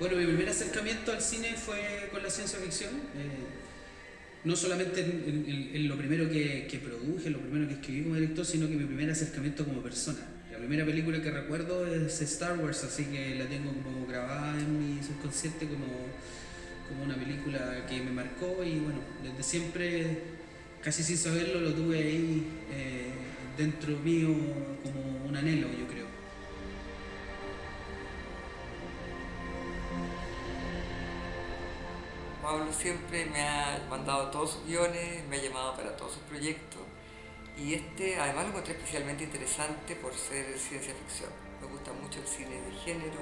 Bueno, mi primer acercamiento al cine fue con la ciencia ficción. Eh, no solamente en, lo primero que, que, produje, lo primero que escribí como director, sino que mi primer acercamiento como persona. La primera película que recuerdo es Star Wars, así que la tengo como grabada en mi subconsciente como, como una película que me marcó y bueno, desde siempre, casi sin saberlo, lo tuve ahí eh, dentro mío como un anhelo, yo creo. Pablo siempre me ha mandado todos sus guiones, me ha llamado para todos sus proyectos y este además lo encontré especialmente interesante por ser ciencia ficción. Me gusta mucho el cine de género,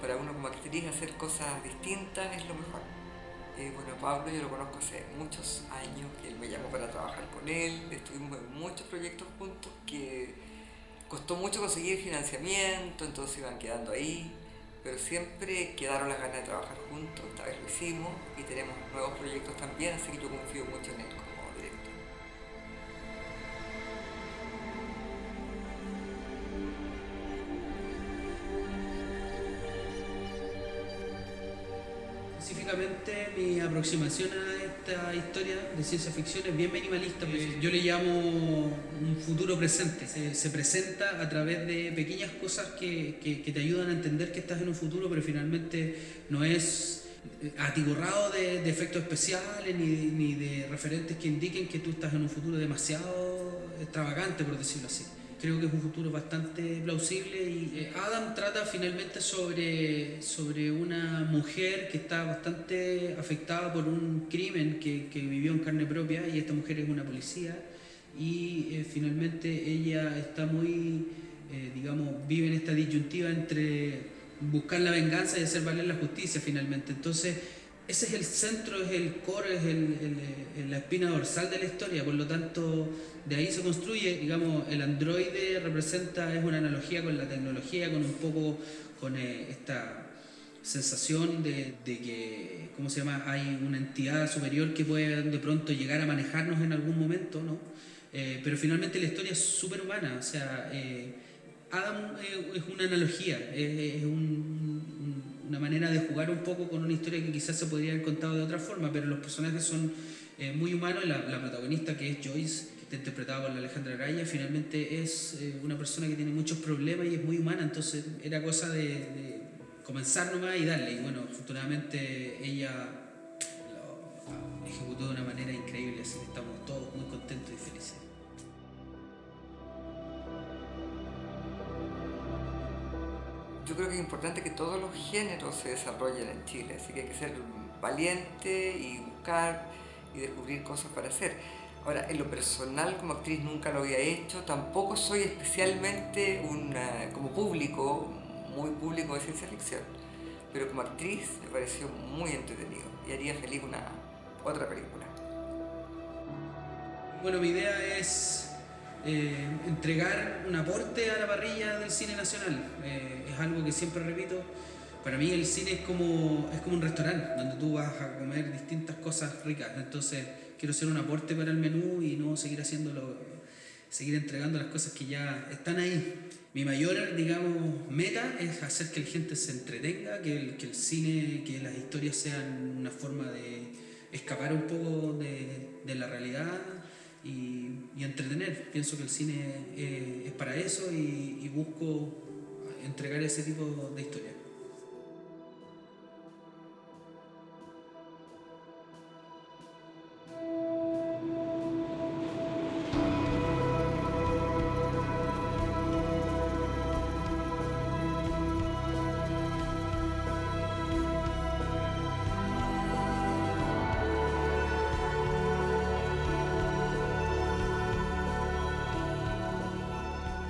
para uno como actriz hacer cosas distintas es lo mejor. Eh, bueno, Pablo yo lo conozco hace muchos años, él me llamó para trabajar con él, estuvimos en muchos proyectos juntos que costó mucho conseguir financiamiento, entonces iban quedando ahí pero siempre quedaron las ganas de trabajar juntos, esta vez lo hicimos y tenemos nuevos proyectos también, así que yo confío mucho en él como director. Específicamente mi aproximación a esta historia de ciencia ficción es bien minimalista, pues, yo le llamo un futuro presente. Se, presenta a través de pequeñas cosas que, que, te ayudan a entender que estás en un futuro, pero finalmente no es atiborrado de, de efectos especiales ni, ni de referentes que indiquen que tú estás en un futuro demasiado extravagante, por decirlo así creo que es un futuro bastante plausible y eh, Adam trata finalmente sobre, sobre una mujer que está bastante afectada por un crimen que, que vivió en carne propia y esta mujer es una policía y eh, finalmente ella está muy, eh, digamos, vive en esta disyuntiva entre buscar la venganza y hacer valer la justicia finalmente. Entonces, ese es el centro, es el core, es el, la espina dorsal de la historia, por lo tanto, de ahí se construye, digamos, el androide representa, es una analogía con la tecnología, con un poco, con eh, esta sensación de, que, ¿cómo se llama?, hay una entidad superior que puede de pronto llegar a manejarnos en algún momento, ¿no? Eh, pero finalmente la historia es súper humana, o sea, eh, Adam es una analogía, es un una manera de jugar un poco con una historia que quizás se podría haber contado de otra forma, pero los personajes son eh, muy humanos. La, protagonista, que es Joyce, que está interpretada por la Alejandra Araya, finalmente es eh, una persona que tiene muchos problemas y es muy humana, entonces era cosa de comenzar nomás y darle. Y bueno, afortunadamente ella lo ejecutó de una manera increíble, así que estamos todos muy contentos y felices. Yo creo que es importante que todos los géneros se desarrollen en Chile, así que hay que ser valiente y buscar y descubrir cosas para hacer. Ahora, en lo personal como actriz nunca lo había hecho, tampoco soy especialmente una, como público, muy público de ciencia ficción, pero como actriz me pareció muy entretenido y haría feliz una otra película. Bueno, mi idea es eh, entregar un aporte a la parrilla del cine nacional. Eh, es algo que siempre repito. Para mí el cine es como, es como un restaurante donde tú vas a comer distintas cosas ricas. Entonces quiero hacer un aporte para el menú y no seguir haciéndolo, seguir entregando las cosas que ya están ahí. Mi mayor, digamos, meta es hacer que la gente se entretenga, que el, que el cine, que las historias sean una forma de escapar un poco de, de la realidad y, entretener. Pienso que el cine eh, es para eso y, y busco entregar ese tipo de historias.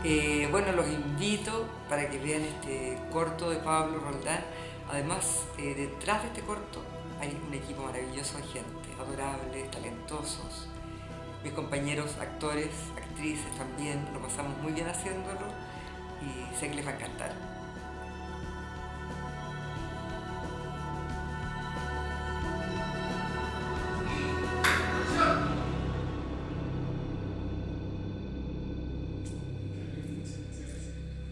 Eh, bueno, los invito para que vean este corto de Pablo Roldán. Además, eh, detrás de este corto hay un equipo maravilloso de gente, adorables, talentosos. Mis compañeros actores, actrices también, lo pasamos muy bien haciéndolo y sé que les va a encantar.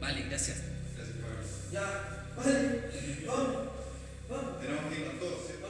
Vale, gracias. Gracias, Ya, vale, vamos. Tenemos que irnos todos, ¿cierto?